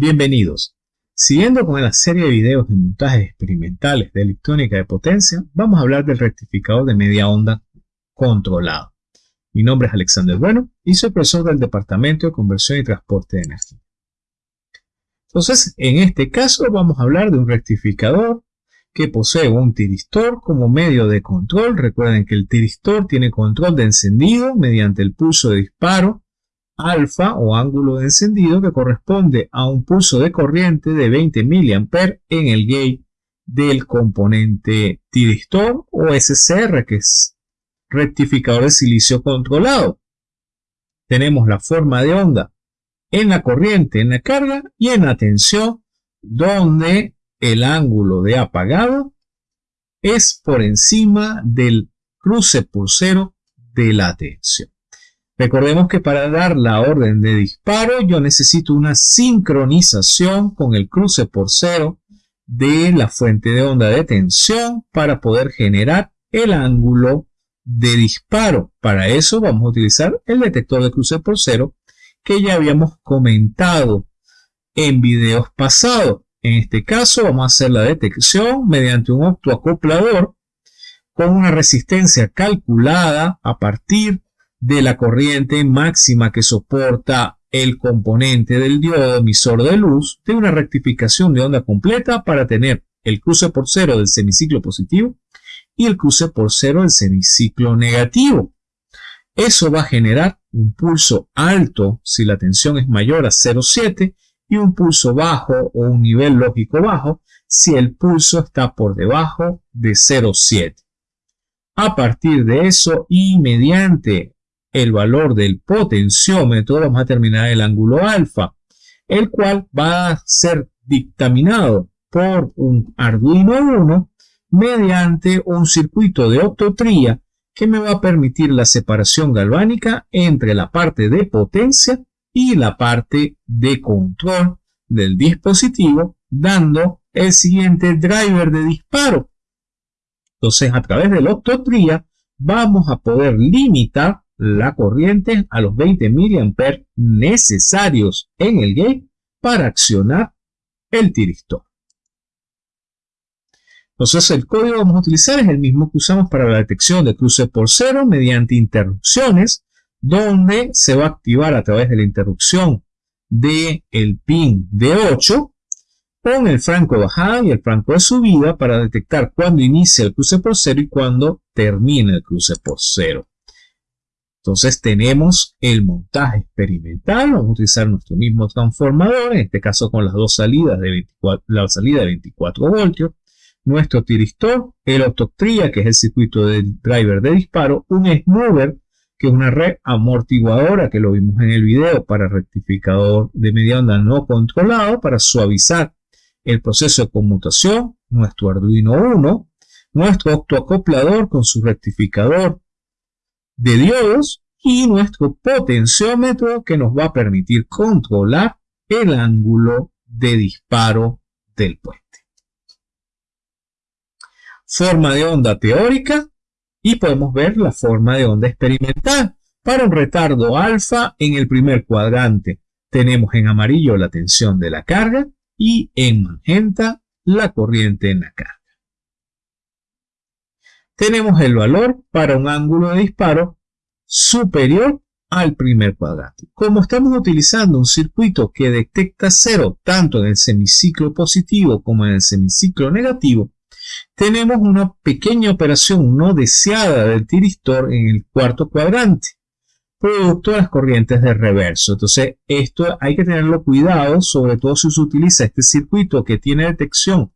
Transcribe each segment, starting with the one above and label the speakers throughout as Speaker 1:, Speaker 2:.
Speaker 1: Bienvenidos. Siguiendo con la serie de videos de montajes experimentales de electrónica de potencia, vamos a hablar del rectificador de media onda controlado. Mi nombre es Alexander Bueno y soy profesor del Departamento de Conversión y Transporte de Energía. Entonces, en este caso vamos a hablar de un rectificador que posee un tiristor como medio de control. Recuerden que el tiristor tiene control de encendido mediante el pulso de disparo alfa o ángulo de encendido que corresponde a un pulso de corriente de 20 mA en el gate del componente tiristor o SCR que es rectificador de silicio controlado. Tenemos la forma de onda en la corriente, en la carga y en la tensión donde el ángulo de apagado es por encima del cruce pulsero de la tensión. Recordemos que para dar la orden de disparo yo necesito una sincronización con el cruce por cero de la fuente de onda de tensión para poder generar el ángulo de disparo. Para eso vamos a utilizar el detector de cruce por cero que ya habíamos comentado en videos pasados. En este caso vamos a hacer la detección mediante un optoacoplador con una resistencia calculada a partir de la corriente máxima que soporta el componente del diodo emisor de luz de una rectificación de onda completa para tener el cruce por cero del semiciclo positivo y el cruce por cero del semiciclo negativo. Eso va a generar un pulso alto si la tensión es mayor a 0,7 y un pulso bajo o un nivel lógico bajo si el pulso está por debajo de 0,7. A partir de eso y mediante el valor del potenciómetro, vamos a determinar el ángulo alfa, el cual va a ser dictaminado por un Arduino 1 mediante un circuito de optotría que me va a permitir la separación galvánica entre la parte de potencia y la parte de control del dispositivo, dando el siguiente driver de disparo. Entonces, a través de la vamos a poder limitar la corriente a los 20 mA necesarios en el gate para accionar el tiristor. Entonces el código que vamos a utilizar es el mismo que usamos para la detección de cruce por cero mediante interrupciones, donde se va a activar a través de la interrupción del el pin de 8 con el franco de bajada y el franco de subida para detectar cuándo inicia el cruce por cero y cuándo termina el cruce por cero. Entonces tenemos el montaje experimental, vamos a utilizar nuestro mismo transformador, en este caso con las dos salidas de 24, la salida de 24 voltios, nuestro tiristor, el octoctria, que es el circuito del driver de disparo, un smoother, que es una red amortiguadora, que lo vimos en el video, para rectificador de media onda no controlado, para suavizar el proceso de conmutación, nuestro Arduino 1, nuestro octoacoplador con su rectificador de diodos y nuestro potenciómetro que nos va a permitir controlar el ángulo de disparo del puente. Forma de onda teórica y podemos ver la forma de onda experimental. Para un retardo alfa en el primer cuadrante tenemos en amarillo la tensión de la carga y en magenta la corriente en la carga tenemos el valor para un ángulo de disparo superior al primer cuadrante. Como estamos utilizando un circuito que detecta cero tanto en el semiciclo positivo como en el semiciclo negativo, tenemos una pequeña operación no deseada del tiristor en el cuarto cuadrante, producto de las corrientes de reverso. Entonces, esto hay que tenerlo cuidado, sobre todo si se utiliza este circuito que tiene detección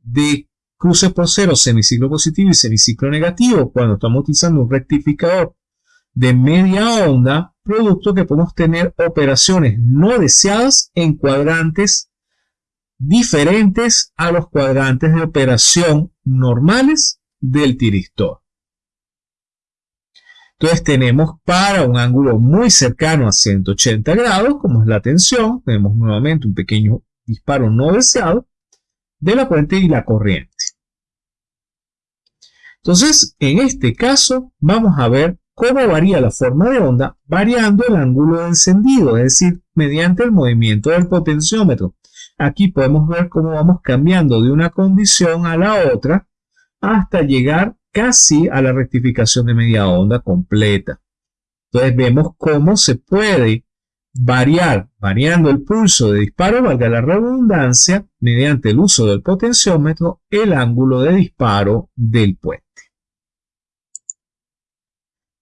Speaker 1: de cruces por cero, semiciclo positivo y semiciclo negativo, cuando estamos utilizando un rectificador de media onda, producto que podemos tener operaciones no deseadas en cuadrantes diferentes a los cuadrantes de operación normales del tiristor. Entonces tenemos para un ángulo muy cercano a 180 grados, como es la tensión, tenemos nuevamente un pequeño disparo no deseado de la fuente y la corriente. Entonces, en este caso, vamos a ver cómo varía la forma de onda variando el ángulo de encendido, es decir, mediante el movimiento del potenciómetro. Aquí podemos ver cómo vamos cambiando de una condición a la otra hasta llegar casi a la rectificación de media onda completa. Entonces vemos cómo se puede variar, variando el pulso de disparo, valga la redundancia, mediante el uso del potenciómetro, el ángulo de disparo del puente.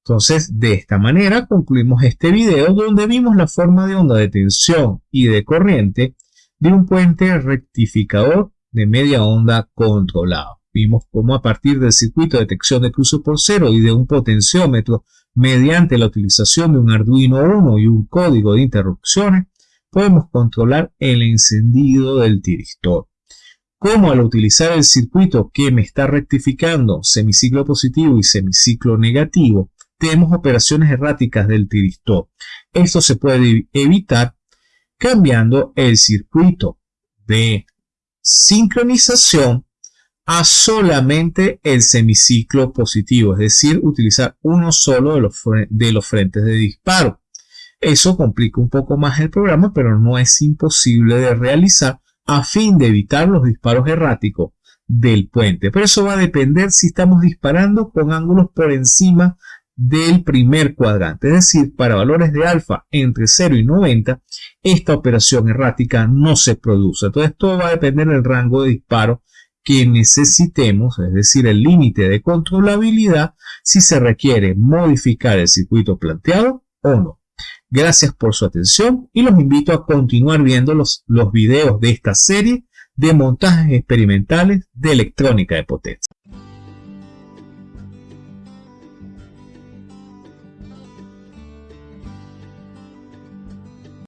Speaker 1: Entonces, de esta manera concluimos este video donde vimos la forma de onda de tensión y de corriente de un puente rectificador de media onda controlado. Vimos cómo a partir del circuito de detección de cruce por cero y de un potenciómetro mediante la utilización de un Arduino Uno y un código de interrupciones, podemos controlar el encendido del tiristor. Cómo al utilizar el circuito que me está rectificando semiciclo positivo y semiciclo negativo, tenemos operaciones erráticas del tiristor. Esto se puede evitar cambiando el circuito de sincronización a solamente el semiciclo positivo, es decir, utilizar uno solo de los, de los frentes de disparo. Eso complica un poco más el programa, pero no es imposible de realizar a fin de evitar los disparos erráticos del puente. Pero eso va a depender si estamos disparando con ángulos por encima del primer cuadrante. Es decir, para valores de alfa entre 0 y 90, esta operación errática no se produce. Entonces, todo va a depender del rango de disparo que necesitemos, es decir, el límite de controlabilidad, si se requiere modificar el circuito planteado o no. Gracias por su atención y los invito a continuar viendo los, los videos de esta serie de montajes experimentales de electrónica de potencia.